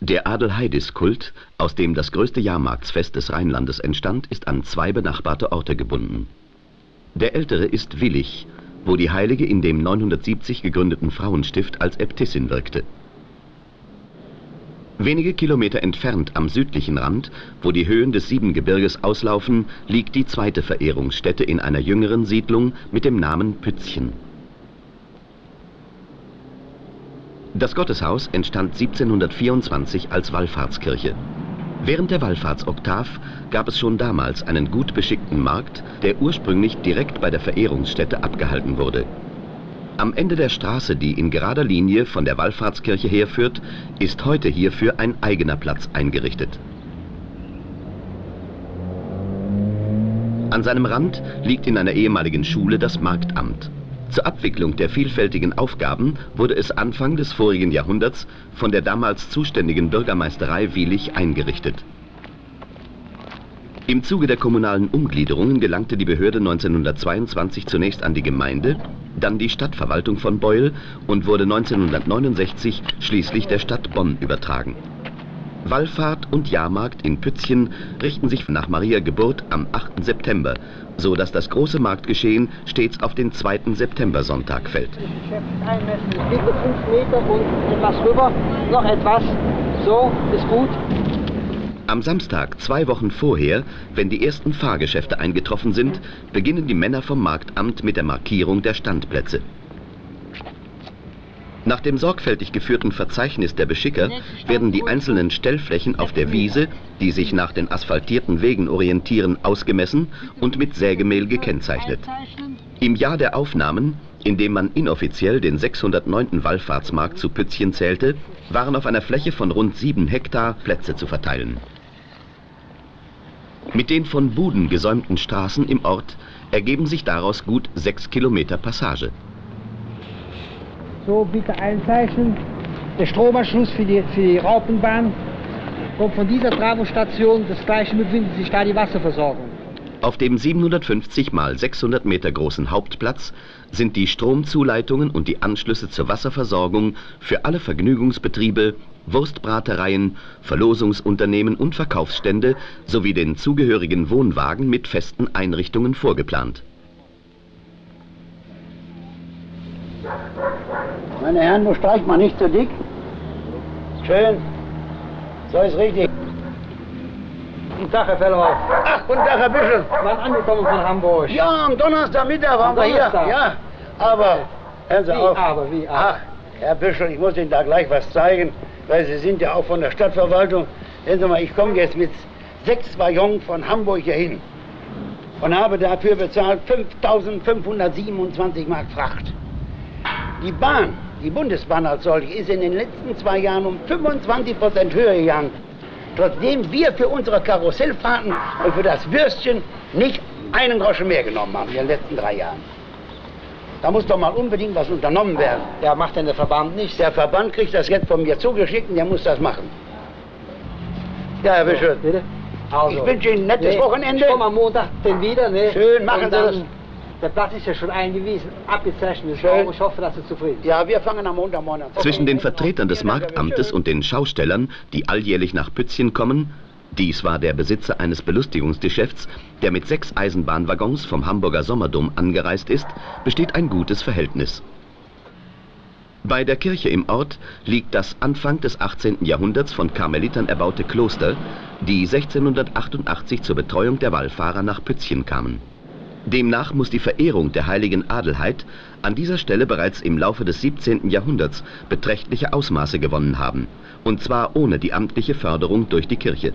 Der Adelheidis-Kult, aus dem das größte Jahrmarktsfest des Rheinlandes entstand, ist an zwei benachbarte Orte gebunden. Der ältere ist Willich, wo die Heilige in dem 970 gegründeten Frauenstift als Äbtissin wirkte. Wenige Kilometer entfernt am südlichen Rand, wo die Höhen des Siebengebirges auslaufen, liegt die zweite Verehrungsstätte in einer jüngeren Siedlung mit dem Namen Pützchen. Das Gotteshaus entstand 1724 als Wallfahrtskirche. Während der Wallfahrtsoktav gab es schon damals einen gut beschickten Markt, der ursprünglich direkt bei der Verehrungsstätte abgehalten wurde. Am Ende der Straße, die in gerader Linie von der Wallfahrtskirche herführt, ist heute hierfür ein eigener Platz eingerichtet. An seinem Rand liegt in einer ehemaligen Schule das Marktamt. Zur Abwicklung der vielfältigen Aufgaben wurde es Anfang des vorigen Jahrhunderts von der damals zuständigen Bürgermeisterei Wielich eingerichtet. Im Zuge der kommunalen Umgliederungen gelangte die Behörde 1922 zunächst an die Gemeinde, dann die Stadtverwaltung von Beul und wurde 1969 schließlich der Stadt Bonn übertragen. Wallfahrt und Jahrmarkt in Pützchen richten sich nach Maria Geburt am 8. September, so dass das große Marktgeschehen stets auf den 2. September-Sonntag fällt. Einmessen, bitte 5 Meter und etwas rüber, noch etwas, so, ist gut. Am Samstag, zwei Wochen vorher, wenn die ersten Fahrgeschäfte eingetroffen sind, beginnen die Männer vom Marktamt mit der Markierung der Standplätze. Nach dem sorgfältig geführten Verzeichnis der Beschicker werden die einzelnen Stellflächen auf der Wiese, die sich nach den asphaltierten Wegen orientieren, ausgemessen und mit Sägemehl gekennzeichnet. Im Jahr der Aufnahmen, in dem man inoffiziell den 609. Wallfahrtsmarkt zu Pützchen zählte, waren auf einer Fläche von rund sieben Hektar Plätze zu verteilen. Mit den von Buden gesäumten Straßen im Ort ergeben sich daraus gut sechs Kilometer Passage. So, bitte einzeichnen. Der Stromanschluss für die, für die Raupenbahn kommt von dieser Travostation. Das gleiche befindet sich da die Wasserversorgung. Auf dem 750 mal 600 Meter großen Hauptplatz sind die Stromzuleitungen und die Anschlüsse zur Wasserversorgung für alle Vergnügungsbetriebe, Wurstbratereien, Verlosungsunternehmen und Verkaufsstände sowie den zugehörigen Wohnwagen mit festen Einrichtungen vorgeplant. Meine Herren, nur streicht man nicht zu dick. Schön. So ist richtig. Guten Tag, Herr Fellhoff. Ach, guten Tag, Herr Büschel. Wann angekommen von Hamburg? Ja, am Donnerstagmittag waren Am wir hier. Donnerstag? Ja, aber hören Sie Wie auf. aber, wie aber? Ach, Herr Büschel, ich muss Ihnen da gleich was zeigen, weil Sie sind ja auch von der Stadtverwaltung. Sehen Sie mal, ich komme jetzt mit sechs Waggons von Hamburg hier hin und habe dafür bezahlt 5.527 Mark Fracht. Die Bahn, die Bundesbahn als solche, ist in den letzten zwei Jahren um 25 Prozent höher gegangen. Trotzdem wir für unsere Karussellfahrten und für das Würstchen nicht einen Groschen mehr genommen haben in den letzten drei Jahren. Da muss doch mal unbedingt was unternommen werden. Ja, macht denn der Verband nicht? Der Verband kriegt das jetzt von mir zugeschickt und der muss das machen. Ja, Herr Bischof. Bitte? Also, Ich wünsche Ihnen ein nettes nee, Wochenende. Ich komme am Montag denn wieder, ne? Schön, machen Sie das. Der Platz ist ja schon eingewiesen, abgezeichnet. Schön. Ich hoffe, dass Sie zufrieden sind. Ja, wir fangen am Montagmorgen an. Zwischen den Vertretern des Marktamtes und den Schaustellern, die alljährlich nach Pützchen kommen, dies war der Besitzer eines Belustigungsgeschäfts, der mit sechs Eisenbahnwaggons vom Hamburger Sommerdom angereist ist, besteht ein gutes Verhältnis. Bei der Kirche im Ort liegt das Anfang des 18. Jahrhunderts von Karmelitern erbaute Kloster, die 1688 zur Betreuung der Wallfahrer nach Pützchen kamen. Demnach muss die Verehrung der heiligen Adelheid an dieser Stelle bereits im Laufe des 17. Jahrhunderts beträchtliche Ausmaße gewonnen haben, und zwar ohne die amtliche Förderung durch die Kirche.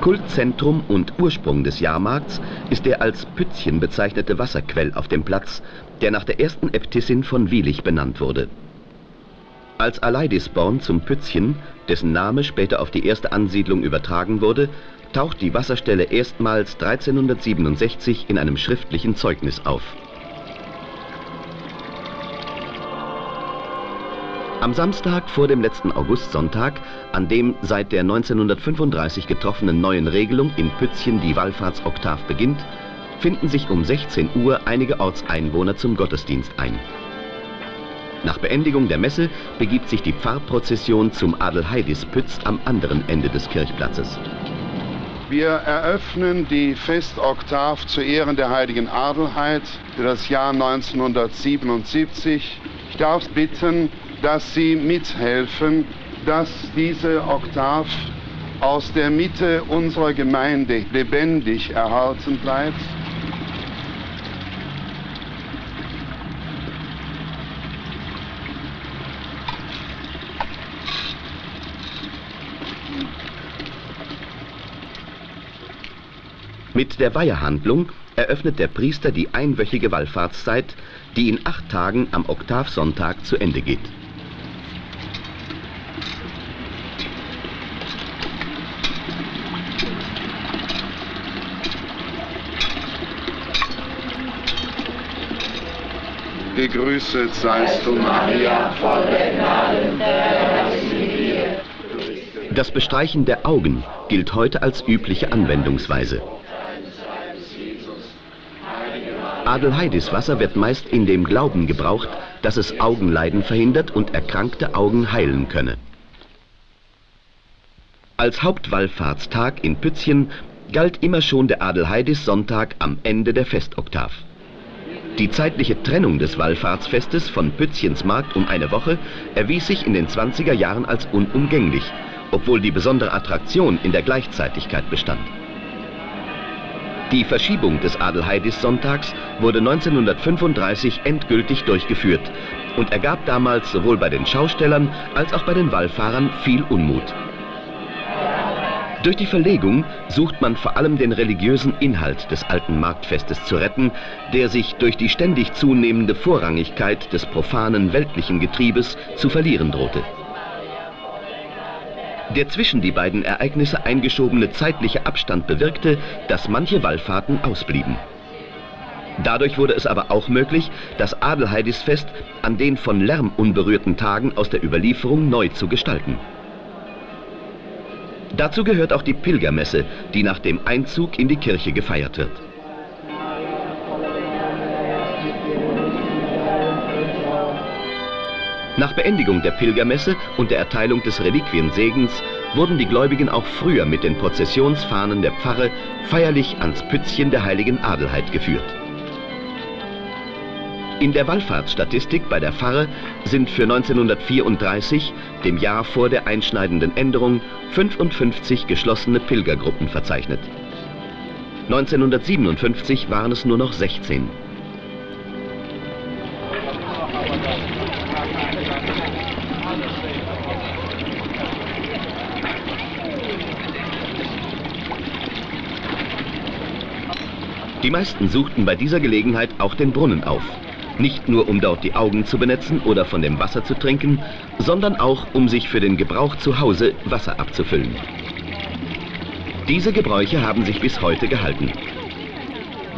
Kultzentrum und Ursprung des Jahrmarkts ist der als Pützchen bezeichnete Wasserquell auf dem Platz, der nach der ersten Äbtissin von Wielich benannt wurde. Als Aleidisborn zum Pützchen, dessen Name später auf die erste Ansiedlung übertragen wurde, taucht die Wasserstelle erstmals 1367 in einem schriftlichen Zeugnis auf. Am Samstag vor dem letzten Augustsonntag, an dem seit der 1935 getroffenen neuen Regelung in Pützchen die Wallfahrtsoktav beginnt, finden sich um 16 Uhr einige Ortseinwohner zum Gottesdienst ein. Nach Beendigung der Messe begibt sich die Pfarrprozession zum Adelheidispütz am anderen Ende des Kirchplatzes. Wir eröffnen die Festoktav zu Ehren der heiligen Adelheid für das Jahr 1977. Ich darf bitten, dass Sie mithelfen, dass diese Oktav aus der Mitte unserer Gemeinde lebendig erhalten bleibt. Mit der Weihehandlung eröffnet der Priester die einwöchige Wallfahrtszeit, die in acht Tagen am Oktavsonntag zu Ende geht. Gegrüßet seist du, Maria, voll der Gnade, der Herr ist mit dir. Das Bestreichen der Augen gilt heute als übliche Anwendungsweise. Adelheidis Wasser wird meist in dem Glauben gebraucht, dass es Augenleiden verhindert und erkrankte Augen heilen könne. Als Hauptwallfahrtstag in Pützchen galt immer schon der Adelheidis Sonntag am Ende der Festoktav. Die zeitliche Trennung des Wallfahrtsfestes von Pützchens Markt um eine Woche erwies sich in den 20er Jahren als unumgänglich, obwohl die besondere Attraktion in der Gleichzeitigkeit bestand. Die Verschiebung des Adelheidis-Sonntags wurde 1935 endgültig durchgeführt und ergab damals sowohl bei den Schaustellern als auch bei den Wallfahrern viel Unmut. Durch die Verlegung sucht man vor allem den religiösen Inhalt des alten Marktfestes zu retten, der sich durch die ständig zunehmende Vorrangigkeit des profanen weltlichen Getriebes zu verlieren drohte. Der zwischen die beiden Ereignisse eingeschobene zeitliche Abstand bewirkte, dass manche Wallfahrten ausblieben. Dadurch wurde es aber auch möglich, das Adelheidisfest an den von Lärm unberührten Tagen aus der Überlieferung neu zu gestalten. Dazu gehört auch die Pilgermesse, die nach dem Einzug in die Kirche gefeiert wird. Nach Beendigung der Pilgermesse und der Erteilung des Reliquiensegens wurden die Gläubigen auch früher mit den Prozessionsfahnen der Pfarre feierlich ans Pützchen der heiligen Adelheid geführt. In der Wallfahrtsstatistik bei der Pfarre sind für 1934, dem Jahr vor der einschneidenden Änderung, 55 geschlossene Pilgergruppen verzeichnet. 1957 waren es nur noch 16. Die meisten suchten bei dieser Gelegenheit auch den Brunnen auf. Nicht nur um dort die Augen zu benetzen oder von dem Wasser zu trinken, sondern auch um sich für den Gebrauch zu Hause Wasser abzufüllen. Diese Gebräuche haben sich bis heute gehalten.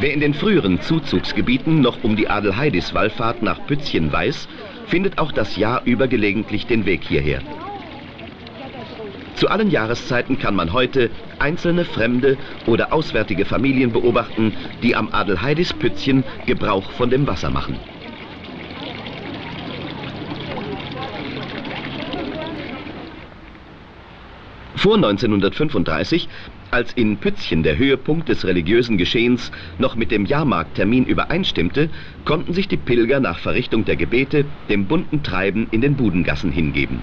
Wer in den früheren Zuzugsgebieten noch um die Adelheidis-Wallfahrt nach Pützchen weiß, findet auch das Jahr über gelegentlich den Weg hierher. Zu allen Jahreszeiten kann man heute einzelne fremde oder auswärtige Familien beobachten, die am Adelheidis Pützchen Gebrauch von dem Wasser machen. Vor 1935, als in Pützchen der Höhepunkt des religiösen Geschehens noch mit dem Jahrmarkttermin übereinstimmte, konnten sich die Pilger nach Verrichtung der Gebete dem bunten Treiben in den Budengassen hingeben.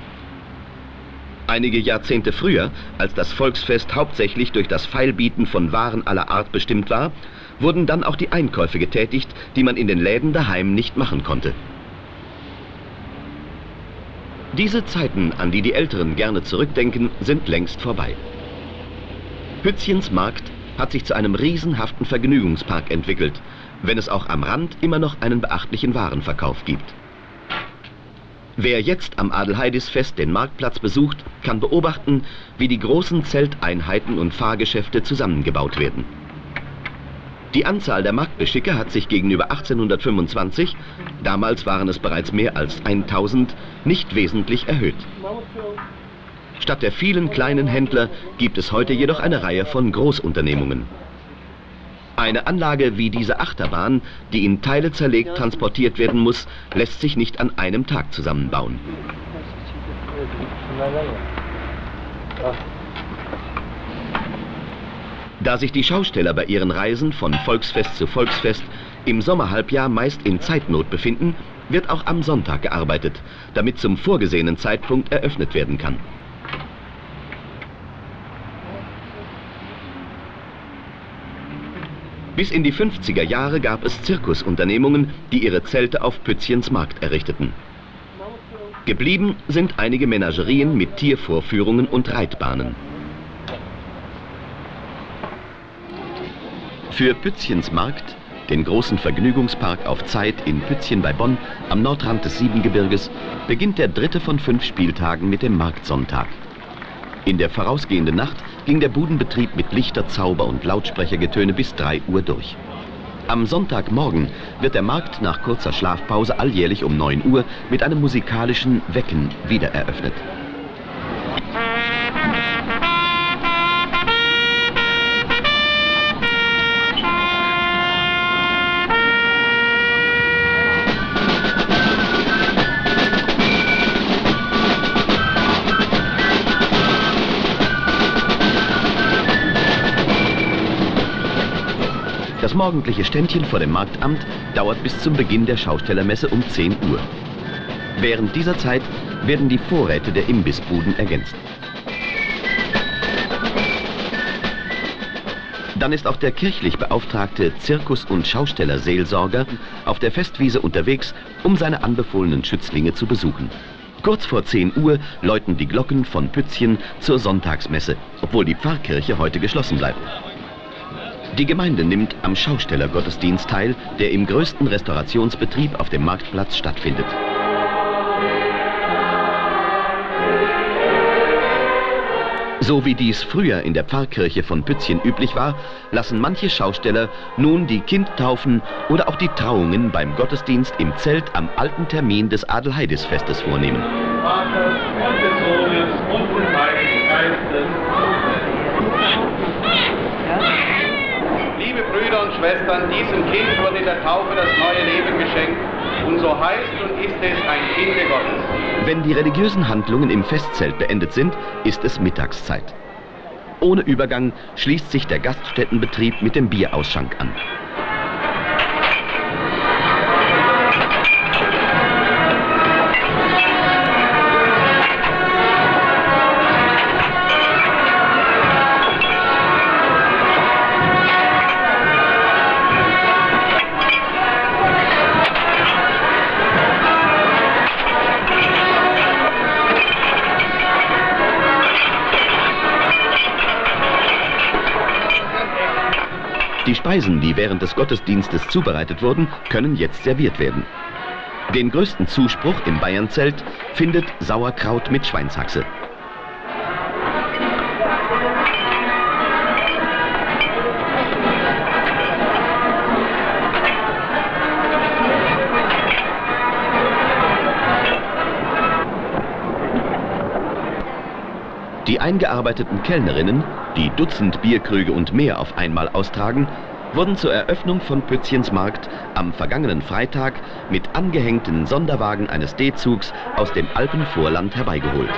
Einige Jahrzehnte früher, als das Volksfest hauptsächlich durch das Feilbieten von Waren aller Art bestimmt war, wurden dann auch die Einkäufe getätigt, die man in den Läden daheim nicht machen konnte. Diese Zeiten, an die die Älteren gerne zurückdenken, sind längst vorbei. Pützchens Markt hat sich zu einem riesenhaften Vergnügungspark entwickelt, wenn es auch am Rand immer noch einen beachtlichen Warenverkauf gibt. Wer jetzt am Adelheidisfest den Marktplatz besucht, kann beobachten, wie die großen Zelteinheiten und Fahrgeschäfte zusammengebaut werden. Die Anzahl der Marktbeschicke hat sich gegenüber 1825, damals waren es bereits mehr als 1000, nicht wesentlich erhöht. Statt der vielen kleinen Händler gibt es heute jedoch eine Reihe von Großunternehmungen. Eine Anlage wie diese Achterbahn, die in Teile zerlegt transportiert werden muss, lässt sich nicht an einem Tag zusammenbauen. Da sich die Schausteller bei ihren Reisen von Volksfest zu Volksfest im Sommerhalbjahr meist in Zeitnot befinden, wird auch am Sonntag gearbeitet, damit zum vorgesehenen Zeitpunkt eröffnet werden kann. Bis in die 50er Jahre gab es Zirkusunternehmungen, die ihre Zelte auf Pützchens Markt errichteten. Geblieben sind einige Menagerien mit Tiervorführungen und Reitbahnen. Für Pützchens Markt, den großen Vergnügungspark auf Zeit in Pützchen bei Bonn am Nordrand des Siebengebirges, beginnt der dritte von fünf Spieltagen mit dem Marktsonntag. In der vorausgehenden Nacht ging der Budenbetrieb mit Lichter, Zauber und Lautsprechergetöne bis 3 Uhr durch. Am Sonntagmorgen wird der Markt nach kurzer Schlafpause alljährlich um 9 Uhr mit einem musikalischen Wecken wiedereröffnet. Morgendliche Ständchen vor dem Marktamt dauert bis zum Beginn der Schaustellermesse um 10 Uhr. Während dieser Zeit werden die Vorräte der Imbissbuden ergänzt. Dann ist auch der kirchlich beauftragte Zirkus- und Schaustellerseelsorger auf der Festwiese unterwegs, um seine anbefohlenen Schützlinge zu besuchen. Kurz vor 10 Uhr läuten die Glocken von Pützchen zur Sonntagsmesse, obwohl die Pfarrkirche heute geschlossen bleibt. Die Gemeinde nimmt am Schaustellergottesdienst teil, der im größten Restaurationsbetrieb auf dem Marktplatz stattfindet. So wie dies früher in der Pfarrkirche von Pützchen üblich war, lassen manche Schausteller nun die Kindtaufen oder auch die Trauungen beim Gottesdienst im Zelt am alten Termin des Adelheidisfestes vornehmen. Vaters und des Sohnes und des Heiligen Geistes. Liebe Brüder und Schwestern, diesem Kind wurde der Taufe das neue Leben geschenkt und so heißt und ist es ein Kind Gottes. Wenn die religiösen Handlungen im Festzelt beendet sind, ist es Mittagszeit. Ohne Übergang schließt sich der Gaststättenbetrieb mit dem Bierausschank an. Die Speisen, die während des Gottesdienstes zubereitet wurden, können jetzt serviert werden. Den größten Zuspruch im Bayernzelt findet Sauerkraut mit Schweinshaxe. Die eingearbeiteten Kellnerinnen, die Dutzend Bierkrüge und mehr auf einmal austragen, wurden zur Eröffnung von Pützchens Markt am vergangenen Freitag mit angehängten Sonderwagen eines D-Zugs aus dem Alpenvorland herbeigeholt.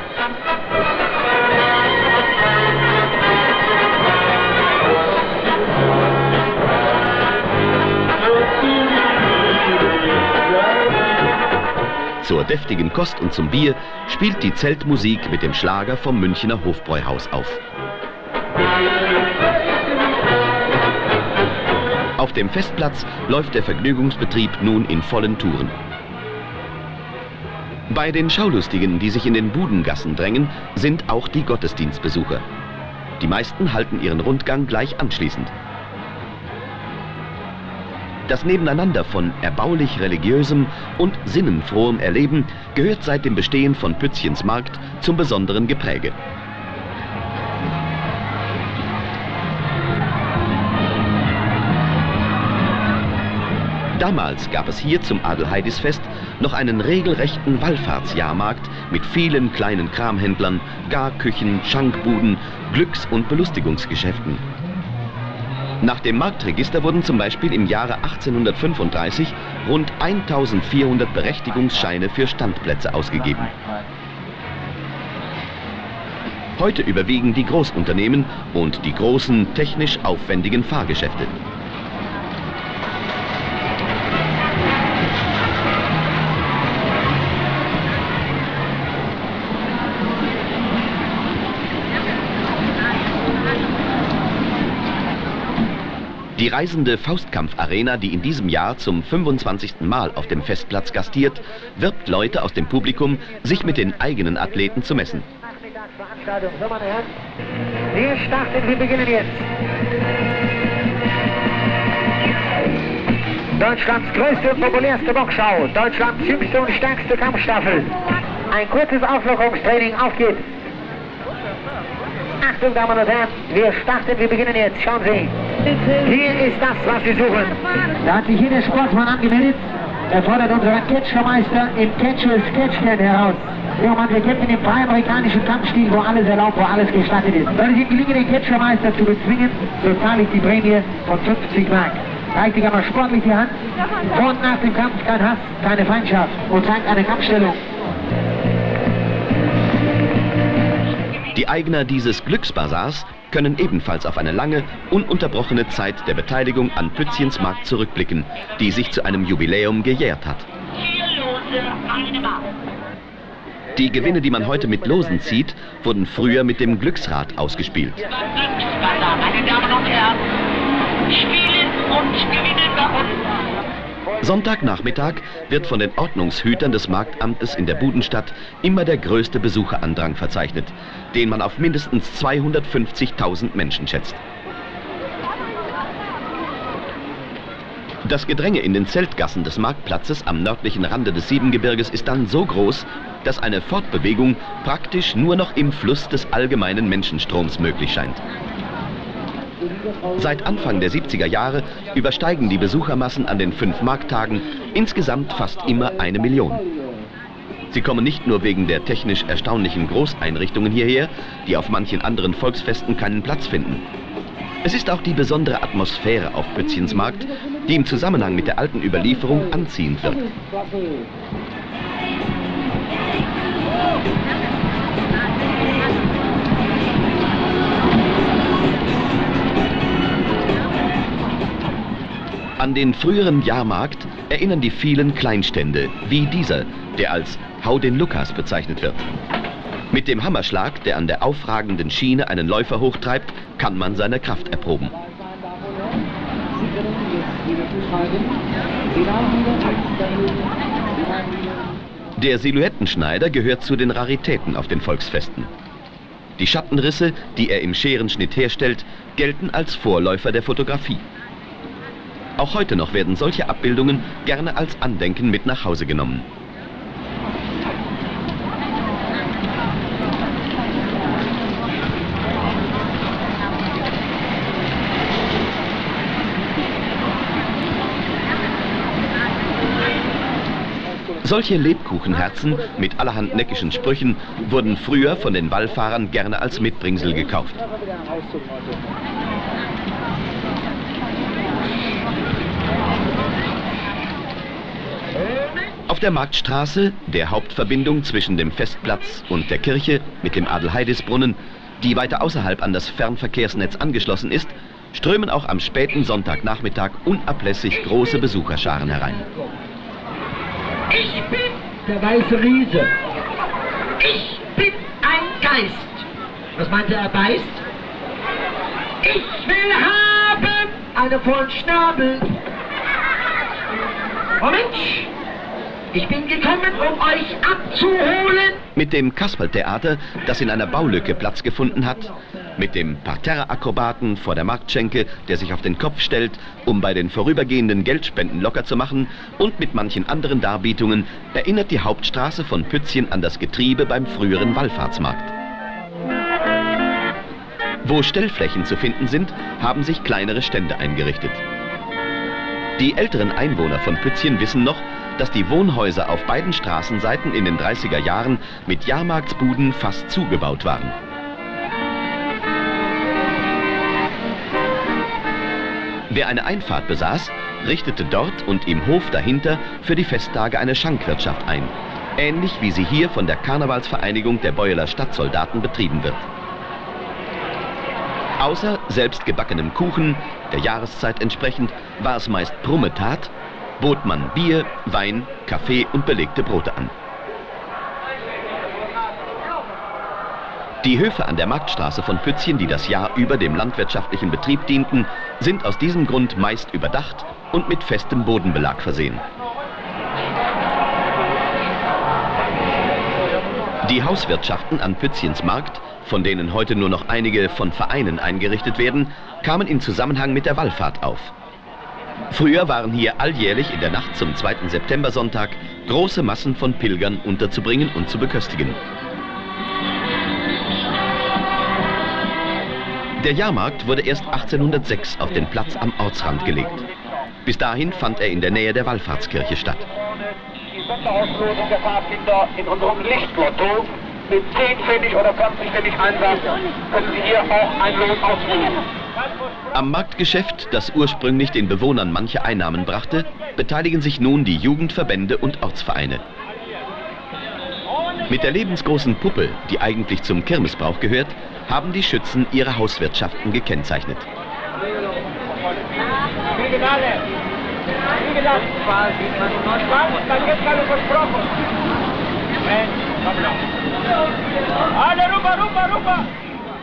Zur deftigen Kost und zum Bier spielt die Zeltmusik mit dem Schlager vom Münchner Hofbräuhaus auf. Auf dem Festplatz läuft der Vergnügungsbetrieb nun in vollen Touren. Bei den Schaulustigen, die sich in den Budengassen drängen, sind auch die Gottesdienstbesucher. Die meisten halten ihren Rundgang gleich anschließend. Das Nebeneinander von erbaulich religiösem und sinnenfrohem Erleben gehört seit dem Bestehen von Pützchens Markt zum besonderen Gepräge. Damals gab es hier zum Adelheidisfest noch einen regelrechten Wallfahrtsjahrmarkt mit vielen kleinen Kramhändlern, Garküchen, Schankbuden, Glücks- und Belustigungsgeschäften. Nach dem Marktregister wurden zum Beispiel im Jahre 1835 rund 1400 Berechtigungsscheine für Standplätze ausgegeben. Heute überwiegen die Großunternehmen und die großen, technisch aufwendigen Fahrgeschäfte. Die reisende Faustkampf-Arena, die in diesem Jahr zum 25. Mal auf dem Festplatz gastiert, wirbt Leute aus dem Publikum, sich mit den eigenen Athleten zu messen. Wir starten, wir beginnen jetzt. Deutschlands größte und populärste Boxschau, Deutschlands jüngste und stärkste Kampfstaffel. Ein kurzes Auflockerungstraining, auf geht's. Achtung, Damen und Herren, wir starten, wir beginnen jetzt. Schauen Sie. Hier ist das, was Sie suchen. Da hat sich hier der Sportsmann angemeldet. Er fordert unseren Catchermeister im Catcher Sketchcan heraus. Ja, Mann, wir kämpfen im freien-amerikanischen Kampfstil, wo alles erlaubt, wo alles gestattet ist. Sollte es Ihnen gelingen, den Catchermeister zu bezwingen, so zahle ich die Prämie von 50 Mark. Reicht dich aber sportlich die Hand. Vor und nach dem Kampf kein Hass, keine Feindschaft und zeigt eine Kampfstellung. Die Eigner dieses Glücksbasars können ebenfalls auf eine lange, ununterbrochene Zeit der Beteiligung an Pützchens Markt zurückblicken, die sich zu einem Jubiläum gejährt hat. Die Gewinne, die man heute mit Losen zieht, wurden früher mit dem Glücksrad ausgespielt. Meine Damen und Herren, spielen und gewinnen bei uns. Sonntagnachmittag wird von den Ordnungshütern des Marktamtes in der Budenstadt immer der größte Besucherandrang verzeichnet, den man auf mindestens 250.000 Menschen schätzt. Das Gedränge in den Zeltgassen des Marktplatzes am nördlichen Rande des Siebengebirges ist dann so groß, dass eine Fortbewegung praktisch nur noch im Fluss des allgemeinen Menschenstroms möglich scheint. Seit Anfang der 70er Jahre übersteigen die Besuchermassen an den fünf Markttagen insgesamt fast immer eine Million. Sie kommen nicht nur wegen der technisch erstaunlichen Großeinrichtungen hierher, die auf manchen anderen Volksfesten keinen Platz finden. Es ist auch die besondere Atmosphäre auf Pützchens Markt, die im Zusammenhang mit der alten Überlieferung anziehend wirkt. An den früheren Jahrmarkt erinnern die vielen Kleinstände, wie dieser, der als Hau den Lukas bezeichnet wird. Mit dem Hammerschlag, der an der aufragenden Schiene einen Läufer hochtreibt, kann man seine Kraft erproben. Der Silhouettenschneider gehört zu den Raritäten auf den Volksfesten. Die Schattenrisse, die er im Scherenschnitt herstellt, gelten als Vorläufer der Fotografie. Auch heute noch werden solche Abbildungen gerne als Andenken mit nach Hause genommen. Solche Lebkuchenherzen mit allerhand neckischen Sprüchen wurden früher von den Wallfahrern gerne als Mitbringsel gekauft. Auf der Marktstraße, der Hauptverbindung zwischen dem Festplatz und der Kirche mit dem Adelheidisbrunnen, die weiter außerhalb an das Fernverkehrsnetz angeschlossen ist, strömen auch am späten Sonntagnachmittag unablässig große Besucherscharen herein. Ich bin der weiße Riese. Ich bin ein Geist. Was meinte er, beißt? Ich will haben einen vollen Schnabel. Mensch, ich bin gekommen, um euch abzuholen. Mit dem Kasperltheater, das in einer Baulücke Platz gefunden hat, mit dem Parterre-Akrobaten vor der Marktschenke, der sich auf den Kopf stellt, um bei den vorübergehenden Geldspenden locker zu machen, und mit manchen anderen Darbietungen erinnert die Hauptstraße von Pützchen an das Getriebe beim früheren Wallfahrtsmarkt. Wo Stellflächen zu finden sind, haben sich kleinere Stände eingerichtet. Die älteren Einwohner von Pützchen wissen noch, dass die Wohnhäuser auf beiden Straßenseiten in den 30er Jahren mit Jahrmarktsbuden fast zugebaut waren. Wer eine Einfahrt besaß, richtete dort und im Hof dahinter für die Festtage eine Schankwirtschaft ein, ähnlich wie sie hier von der Karnevalsvereinigung der Beueler Stadtsoldaten betrieben wird. Außer selbstgebackenem Kuchen, der Jahreszeit entsprechend, war es meist Brummetat, bot man Bier, Wein, Kaffee und belegte Brote an. Die Höfe an der Marktstraße von Pützchen, die das Jahr über dem landwirtschaftlichen Betrieb dienten, sind aus diesem Grund meist überdacht und mit festem Bodenbelag versehen. Die Hauswirtschaften an Pützchens Markt, von denen heute nur noch einige von Vereinen eingerichtet werden, kamen in Zusammenhang mit der Wallfahrt auf. Früher waren hier alljährlich in der Nacht zum 2. September-Sonntag große Massen von Pilgern unterzubringen und zu beköstigen. Der Jahrmarkt wurde erst 1806 auf den Platz am Ortsrand gelegt. Bis dahin fand er in der Nähe der Wallfahrtskirche statt. Die Sonderauslosung der Fahrkinder in unserem Lichtlotto mit 10 Pfennig oder 20 Pfennig Einsatz können Sie hier auch ein Los ausrufen. Am Marktgeschäft, das ursprünglich den Bewohnern manche Einnahmen brachte, beteiligen sich nun die Jugendverbände und Ortsvereine. Mit der lebensgroßen Puppe, die eigentlich zum Kirmesbrauch gehört, haben die Schützen ihre Hauswirtschaften gekennzeichnet.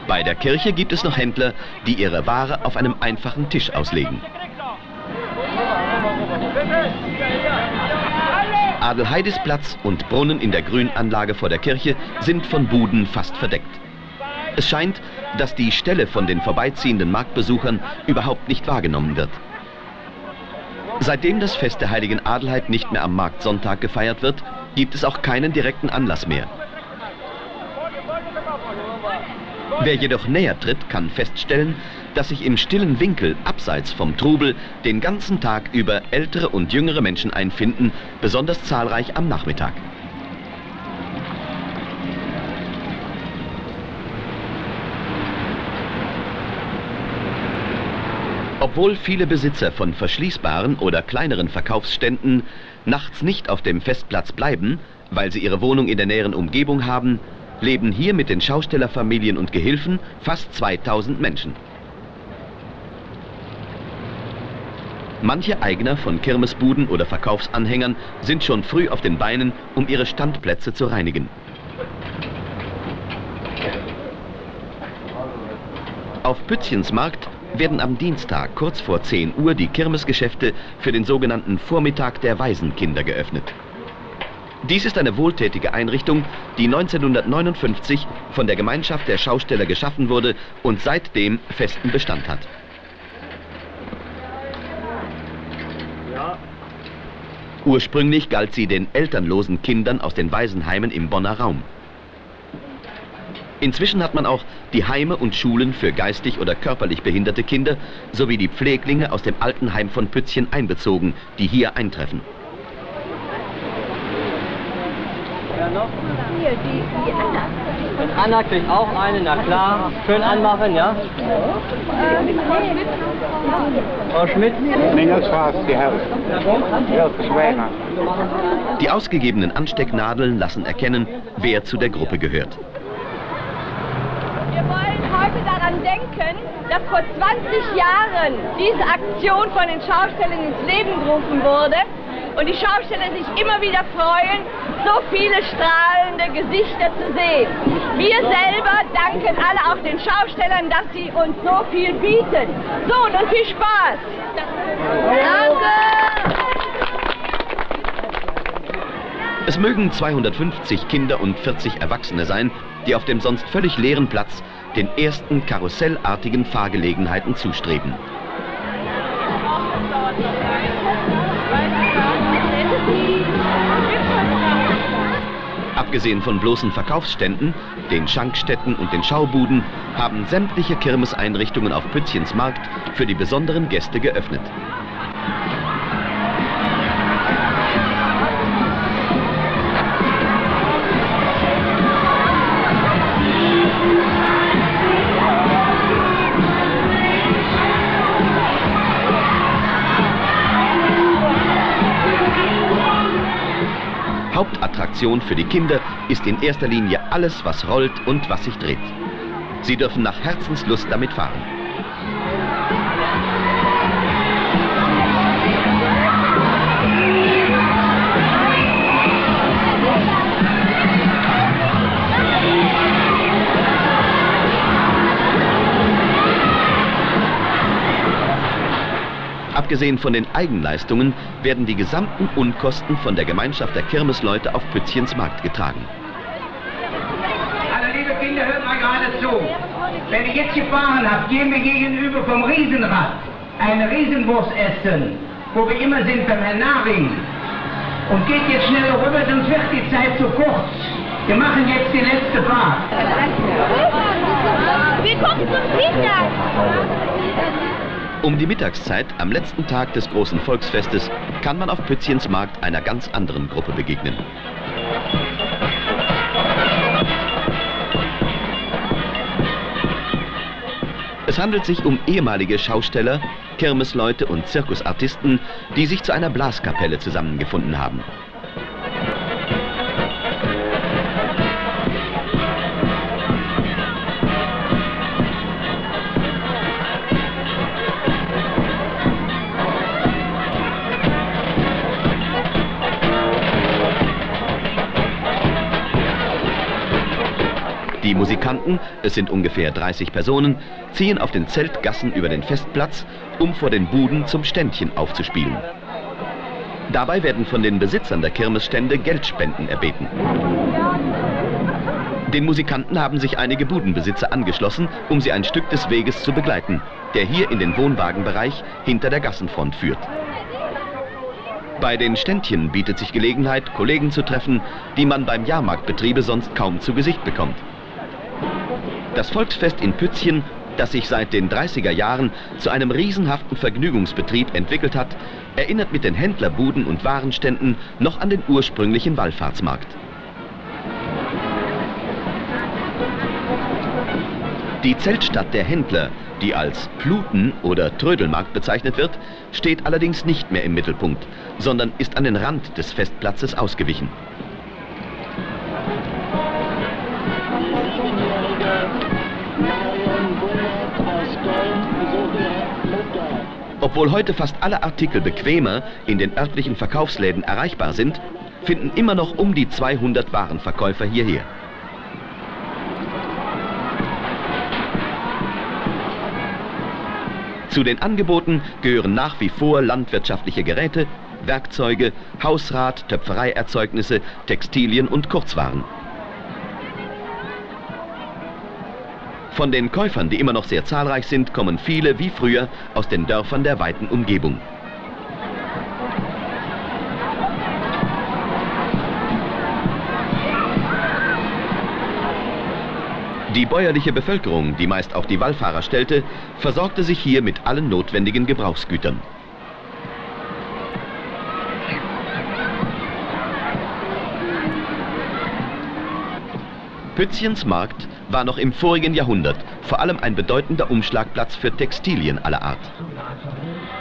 Bei der Kirche gibt es noch Händler, die ihre Ware auf einem einfachen Tisch auslegen. Adelheidesplatz und Brunnen in der Grünanlage vor der Kirche sind von Buden fast verdeckt. Es scheint, dass die Stelle von den vorbeiziehenden Marktbesuchern überhaupt nicht wahrgenommen wird. Seitdem das Fest der heiligen Adelheid nicht mehr am Marktsonntag gefeiert wird, gibt es auch keinen direkten Anlass mehr. Wer jedoch näher tritt, kann feststellen, dass sich im stillen Winkel abseits vom Trubel den ganzen Tag über ältere und jüngere Menschen einfinden, besonders zahlreich am Nachmittag. Obwohl viele Besitzer von verschließbaren oder kleineren Verkaufsständen nachts nicht auf dem Festplatz bleiben, weil sie ihre Wohnung in der näheren Umgebung haben, leben hier mit den Schaustellerfamilien und Gehilfen fast 2000 Menschen. Manche Eigner von Kirmesbuden oder Verkaufsanhängern sind schon früh auf den Beinen, um ihre Standplätze zu reinigen. Auf Pützchens Markt werden am Dienstag kurz vor 10 Uhr die Kirmesgeschäfte für den sogenannten Vormittag der Waisenkinder geöffnet. Dies ist eine wohltätige Einrichtung, die 1959 von der Gemeinschaft der Schausteller geschaffen wurde und seitdem festen Bestand hat. Ursprünglich galt sie den elternlosen Kindern aus den Waisenheimen im Bonner Raum. Inzwischen hat man auch die Heime und Schulen für geistig oder körperlich behinderte Kinder sowie die Pfleglinge aus dem Altenheim von Pützchen einbezogen, die hier eintreffen. Noch? Hier, die, die Anna. Und Anna kriegt auch eine, na klar. Schön anmachen, ja? Frau Schmidt? Die ausgegebenen Anstecknadeln lassen erkennen, wer zu der Gruppe gehört. Wir wollen heute daran denken, dass vor 20 Jahren diese Aktion von den Schaustellern ins Leben gerufen wurde und die Schausteller sich immer wieder freuen, so viele strahlende Gesichter zu sehen. Wir selber danken alle auch den Schaustellern, dass sie uns so viel bieten. So, und nun viel Spaß. Danke. Es mögen 250 Kinder und 40 Erwachsene sein, die auf dem sonst völlig leeren Platz den ersten karussellartigen Fahrgelegenheiten zustreben. Abgesehen von bloßen Verkaufsständen, den Schankstätten und den Schaubuden, haben sämtliche Kirmeseinrichtungen auf Pützchens Markt für die besonderen Gäste geöffnet. Attraktion für die Kinder ist in erster Linie alles, was rollt und was sich dreht. Sie dürfen nach Herzenslust damit fahren. Abgesehen von den Eigenleistungen werden die gesamten Unkosten von der Gemeinschaft der Kirmesleute auf Pützchens Markt getragen. Also liebe Kinder, hört mal gerade zu. Wenn ihr jetzt gefahren habt, gehen wir gegenüber vom Riesenrad eine Riesenwurst essen, wo wir immer sind beim Herrn Naring. Und geht jetzt schnell rüber, sonst wird die Zeit zu kurz. Wir machen jetzt die letzte Fahrt. Willkommen zum Dienstag. Um die Mittagszeit am letzten Tag des großen Volksfestes kann man auf Pützchens Markt einer ganz anderen Gruppe begegnen. Es handelt sich um ehemalige Schausteller, Kirmesleute und Zirkusartisten, die sich zu einer Blaskapelle zusammengefunden haben. Die Musikanten, es sind ungefähr 30 Personen, ziehen auf den Zeltgassen über den Festplatz, um vor den Buden zum Ständchen aufzuspielen. Dabei werden von den Besitzern der Kirmesstände Geldspenden erbeten. Den Musikanten haben sich einige Budenbesitzer angeschlossen, um sie ein Stück des Weges zu begleiten, der hier in den Wohnwagenbereich hinter der Gassenfront führt. Bei den Ständchen bietet sich Gelegenheit, Kollegen zu treffen, die man beim Jahrmarktbetriebe sonst kaum zu Gesicht bekommt. Das Volksfest in Pützchen, das sich seit den 30er Jahren zu einem riesenhaften Vergnügungsbetrieb entwickelt hat, erinnert mit den Händlerbuden und Warenständen noch an den ursprünglichen Wallfahrtsmarkt. Die Zeltstadt der Händler, die als Pluten oder Trödelmarkt bezeichnet wird, steht allerdings nicht mehr im Mittelpunkt, sondern ist an den Rand des Festplatzes ausgewichen. Obwohl heute fast alle Artikel bequemer in den örtlichen Verkaufsläden erreichbar sind, finden immer noch um die 200 Warenverkäufer hierher. Zu den Angeboten gehören nach wie vor landwirtschaftliche Geräte, Werkzeuge, Hausrat, Töpfereierzeugnisse, Textilien und Kurzwaren. Von den Käufern, die immer noch sehr zahlreich sind, kommen viele wie früher aus den Dörfern der weiten Umgebung. Die bäuerliche Bevölkerung, die meist auch die Wallfahrer stellte, versorgte sich hier mit allen notwendigen Gebrauchsgütern. Pützchens Markt war noch im vorigen Jahrhundert vor allem ein bedeutender Umschlagplatz für Textilien aller Art.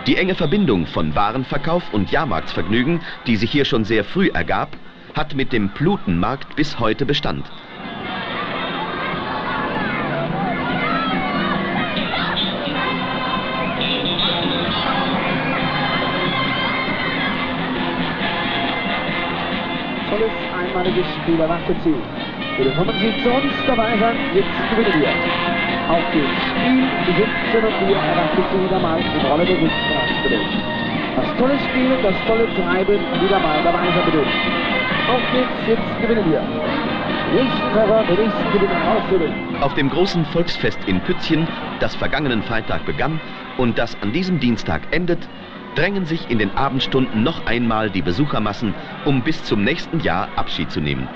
Die enge Verbindung von Warenverkauf und Jahrmarktsvergnügen, die sich hier schon sehr früh ergab, hat mit dem Plutenmarkt bis heute Bestand. Tolles einmaliges Spiel erwartet Willkommen Sie zu uns dabei sein, jetzt gewinnen wir. Auf dem Spiel 17 und 4 erwartet Sie wieder mal in Rolle der Sitzstraße Das tolle Spiel und das tolle Treiben wieder mal dabei sein bitte. Auf geht's, jetzt gewinnen wir. Auf dem großen Volksfest in Pützchen, das vergangenen Freitag begann und das an diesem Dienstag endet, drängen sich in den Abendstunden noch einmal die Besuchermassen, um bis zum nächsten Jahr Abschied zu nehmen.